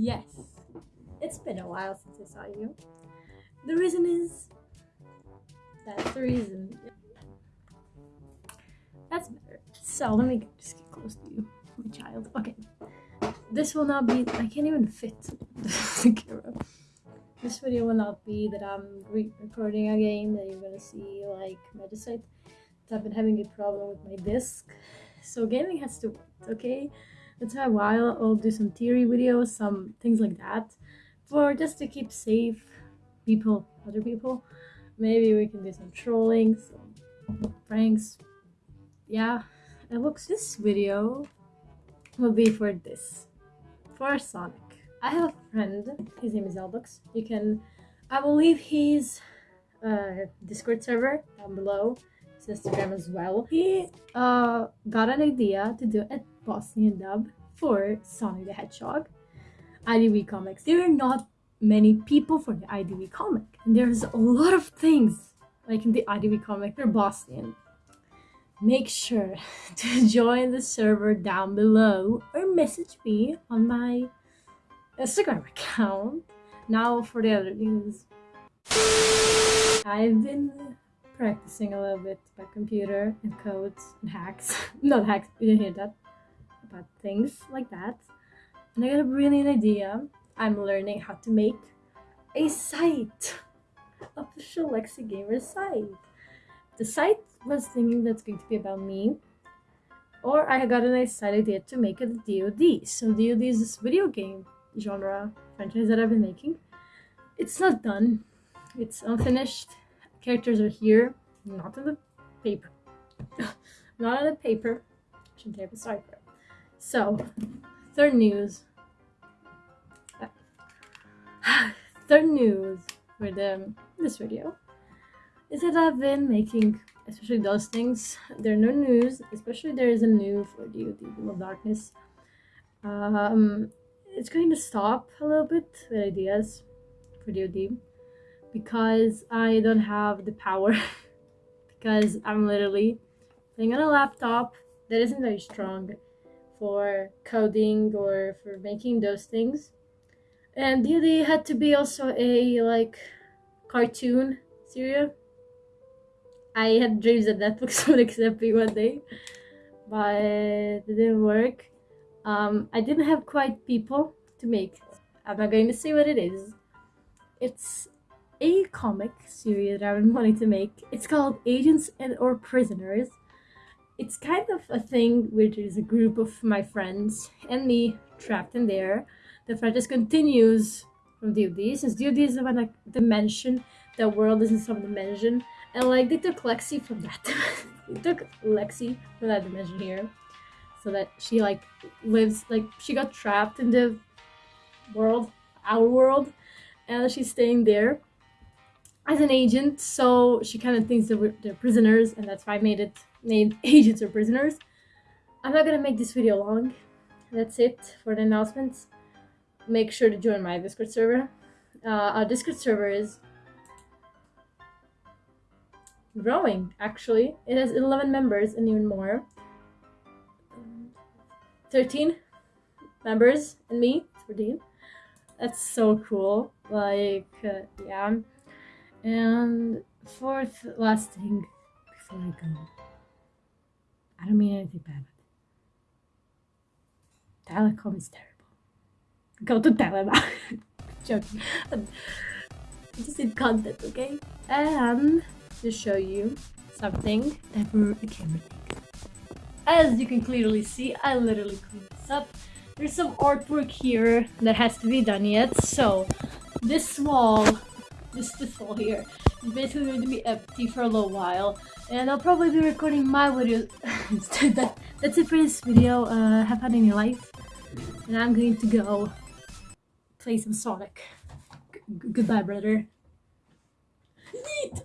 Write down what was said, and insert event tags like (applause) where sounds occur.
Yes, it's been a while since I saw you. The reason is that's the reason. That's better. So let me just get close to you, my child. Okay, this will not be. I can't even fit (laughs) the camera. This video will not be that I'm re recording a game that you're gonna see like Magicite. I've been having a problem with my disc, so gaming has to work. Okay that's why a while I'll do some theory videos, some things like that, for just to keep safe people, other people. Maybe we can do some trolling, some pranks. Yeah, it looks this video will be for this, for Sonic. I have a friend, his name is Elbux. You can, I believe he's a Discord server down below his Instagram as well. He uh, got an idea to do a Bosnian dub for Sonic the Hedgehog. IDW Comics. There are not many people for the IDW comic. And there's a lot of things like in the IDW comic, they're Bosnian. Make sure (laughs) to join the server down below or message me on my Instagram account. Now for the other news. I've been practicing a little bit by computer and codes and hacks. (laughs) Not hacks, you didn't hear that. About things like that. And I got a brilliant idea. I'm learning how to make a site. Official Lexi Gamer site. The site was thinking that's going to be about me. Or I got a nice side idea to make it DoD. So DoD is this video game genre franchise that I've been making. It's not done. It's unfinished characters are here, not in the paper. (laughs) not on the paper. Shouldn't have a it. So, third news. (sighs) third news for the this video is that I've been making, especially those things. There are no news, especially there is a new for DoD, Beam of Darkness. Um, it's going to stop a little bit with ideas for DoD because I don't have the power (laughs) because I'm literally playing on a laptop that isn't very strong for coding or for making those things. And DoD had to be also a like cartoon series. I had dreams that Netflix (laughs) would accept me one day, but it didn't work. Um, I didn't have quite people to make. I'm not going to say what it is. It's a comic series that I've been wanting to make. It's called Agents and or Prisoners. It's kind of a thing which is a group of my friends and me trapped in there. The franchise continues from DoD since DoD is about like dimension, the world is in some dimension. And like they took Lexi from that (laughs) they took Lexi from that dimension here. So that she like lives like she got trapped in the world, our world, and she's staying there as an agent, so she kind of thinks that they're prisoners, and that's why I made it named (laughs) Agents or Prisoners. I'm not gonna make this video long. That's it for the announcements. Make sure to join my Discord server. Uh, our Discord server is growing, actually. It has 11 members and even more. 13 members and me, 14. That's so cool. Like, uh, yeah. And fourth, last thing before I go. I don't mean anything bad. Telecom is terrible. Go to Telecom. (laughs) Joking. (laughs) Just did content, okay? And to show you something that a camera thing. As you can clearly see, I literally cleaned this up. There's some artwork here that has to be done yet. So this wall this this wall here. Is basically going to be empty for a little while and I'll probably be recording my videos (laughs) that, that's it for this video. Uh, have fun in life. And I'm going to go play some Sonic. G goodbye brother!